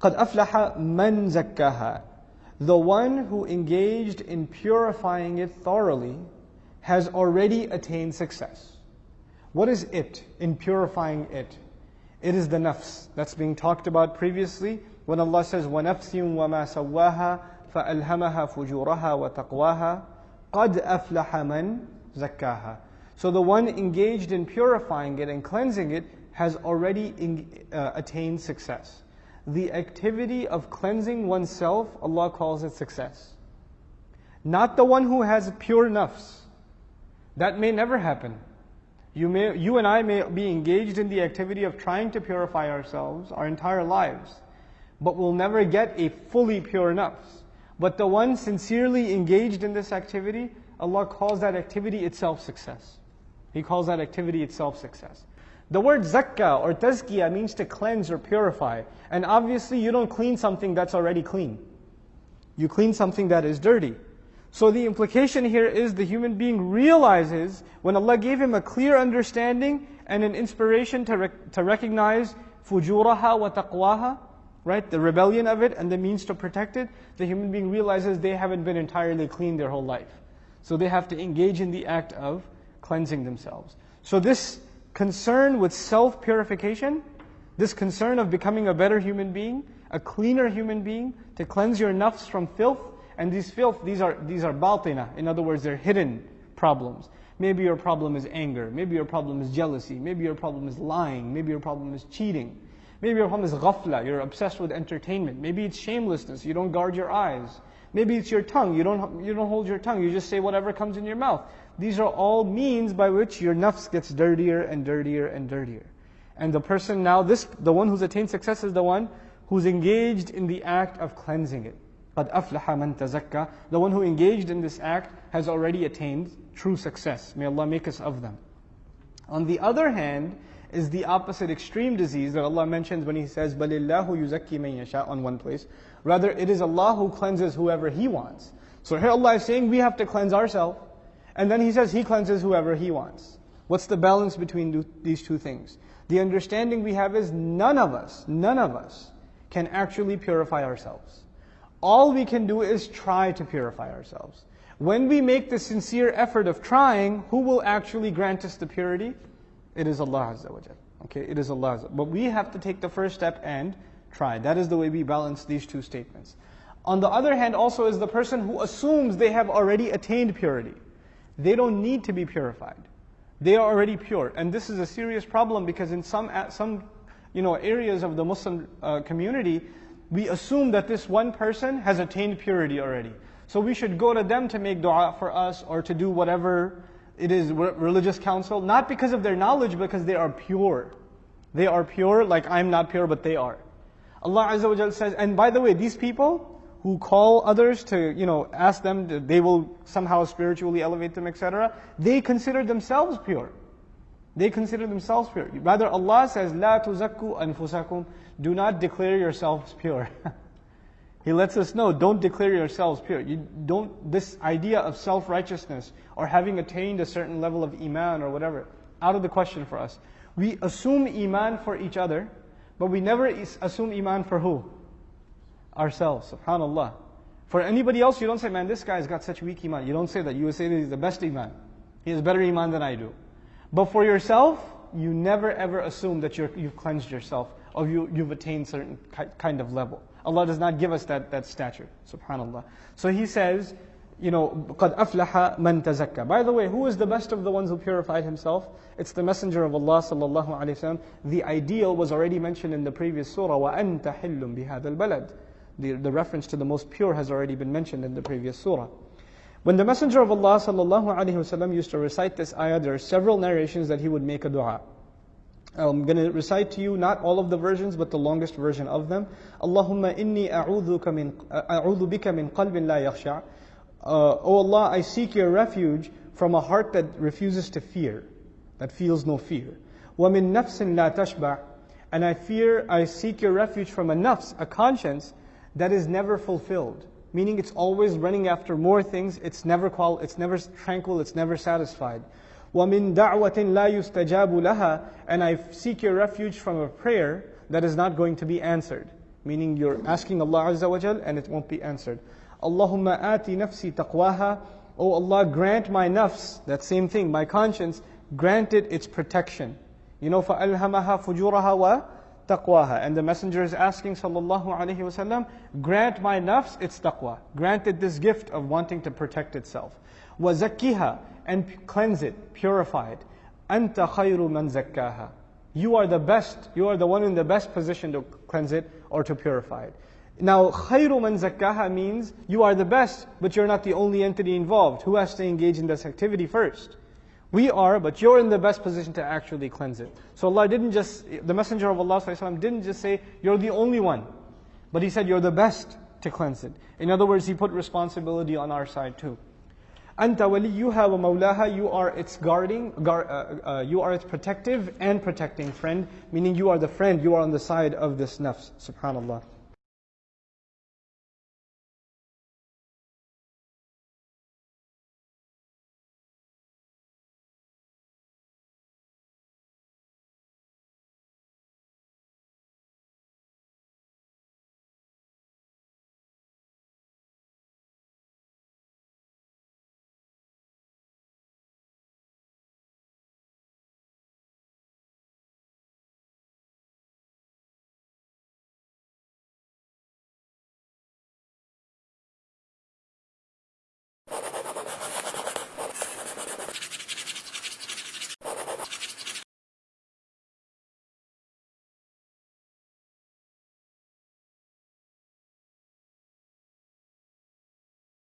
قَدْ أَفْلَحَ مَنْ زَكَّاهَا The one who engaged in purifying it thoroughly has already attained success. What is it in purifying it? It is the nafs that's being talked about previously when Allah says, وَنَفْسٍ وَمَا سَوَّاهَا فَأَلْهَمَهَا فُجُورَهَا وَتَقْوَاهَا قَدْ أَفْلَحَ مَنْ زَكَّاهَا So the one engaged in purifying it and cleansing it has already in, uh, attained success. The activity of cleansing oneself, Allah calls it success. Not the one who has pure nafs. That may never happen. You, may, you and I may be engaged in the activity of trying to purify ourselves our entire lives, but we'll never get a fully pure nafs. But the one sincerely engaged in this activity, Allah calls that activity itself success. He calls that activity itself success. The word zakka or tazkiyah means to cleanse or purify. And obviously, you don't clean something that's already clean. You clean something that is dirty. So the implication here is the human being realizes when Allah gave him a clear understanding and an inspiration to, to recognize fujuraha wa taqwaha, right? The rebellion of it and the means to protect it, the human being realizes they haven't been entirely clean their whole life. So they have to engage in the act of cleansing themselves. So this concern with self purification, this concern of becoming a better human being, a cleaner human being, to cleanse your nafs from filth, and these filth, these are, these are batina. In other words, they're hidden problems. Maybe your problem is anger. Maybe your problem is jealousy. Maybe your problem is lying. Maybe your problem is cheating. Maybe your problem is ghafla. You're obsessed with entertainment. Maybe it's shamelessness. You don't guard your eyes. Maybe it's your tongue. You don't, you don't hold your tongue. You just say whatever comes in your mouth. These are all means by which your nafs gets dirtier and dirtier and dirtier. And the person now, this, the one who's attained success is the one who's engaged in the act of cleansing it. قَدْ أَفْلَحَ مَنْ تَزَكَّى The one who engaged in this act has already attained true success. May Allah make us of them. On the other hand, is the opposite extreme disease that Allah mentions when He says, بَلِ اللَّهُ يُزَكِّي مَن يَشَاءُ on one place. Rather, it is Allah who cleanses whoever He wants. So here Allah is saying we have to cleanse ourselves. And then He says He cleanses whoever He wants. What's the balance between these two things? The understanding we have is none of us, none of us can actually purify ourselves. All we can do is try to purify ourselves. When we make the sincere effort of trying, who will actually grant us the purity? It is Allah Azza wa Okay, it is Allah. But we have to take the first step and try. That is the way we balance these two statements. On the other hand, also is the person who assumes they have already attained purity. They don't need to be purified. They are already pure. And this is a serious problem because in some, some you know, areas of the Muslim uh, community, we assume that this one person has attained purity already. So we should go to them to make dua for us or to do whatever it is religious counsel, not because of their knowledge, because they are pure. They are pure, like I'm not pure, but they are. Allah Azza wa says, and by the way, these people who call others to, you know, ask them, to, they will somehow spiritually elevate them, etc., they consider themselves pure. They consider themselves pure. Rather, Allah says, لا تزكوا أنفسكم Do not declare yourselves pure. He lets us know, don't declare yourselves pure. You don't, this idea of self-righteousness or having attained a certain level of iman or whatever, out of the question for us. We assume iman for each other, but we never assume iman for who? Ourselves, subhanAllah. For anybody else, you don't say, man, this guy's got such weak iman. You don't say that. You say that he's the best iman. He has better iman than I do. But for yourself, you never ever assume that you have cleansed yourself or you, you've attained certain kind of level. Allah does not give us that, that stature. Subhanallah. So He says, you know, قَدْ أَفْلَحَ مَنْ تَزَكَّى By the way, who is the best of the ones who purified himself? It's the Messenger of Allah sallallahu alayhi wasallam. The ideal was already mentioned in the previous surah, وَأَنْتَ حِلٌّ بِهَذَا الْبَلَدِ the, the reference to the most pure has already been mentioned in the previous surah. When the Messenger of Allah wasallam used to recite this ayah, there are several narrations that he would make a dua. I'm going to recite to you not all of the versions, but the longest version of them. Allahumma inni a'udhu bika min qalbin la yakhsha. Uh, oh Allah, I seek your refuge from a heart that refuses to fear, that feels no fear. Wa min nafsin la tashba. And I fear, I seek your refuge from a nafs, a conscience that is never fulfilled, meaning it's always running after more things, it's never, qual- it's never tranquil, it's never satisfied. وَمِن دَعْوَةٍ لَا يُسْتَجَابُ لَهَا And I seek your refuge from a prayer that is not going to be answered. Meaning you're asking Allah Azza wa Jal and it won't be answered. Allahumma ati nafsi taqwaha. Oh Allah, grant my nafs, that same thing, my conscience, grant it its protection. You know, فَأَلْهَمَهَا فُجُورَهَا wa taqwaha. And the messenger is asking sallallahu alaihi wasallam, grant my nafs its taqwa. Grant it this gift of wanting to protect itself. وَزَكِّهَا And cleanse it, purify it. أَنْتَ خَيْرُ مَنْ زَكَّاهَا You are the best, you are the one in the best position to cleanse it or to purify it. Now, خَيْرُ مَنْ زَكَّاهَا means you are the best, but you're not the only entity involved. Who has to engage in this activity first? We are, but you're in the best position to actually cleanse it. So Allah didn't just, the Messenger of Allah didn't just say, you're the only one. But He said, you're the best to cleanse it. In other words, He put responsibility on our side too. أنت وليها ومولاها You are its guarding, guard, uh, uh, you are its protective and protecting friend, meaning you are the friend, you are on the side of this nafs. Subhanallah.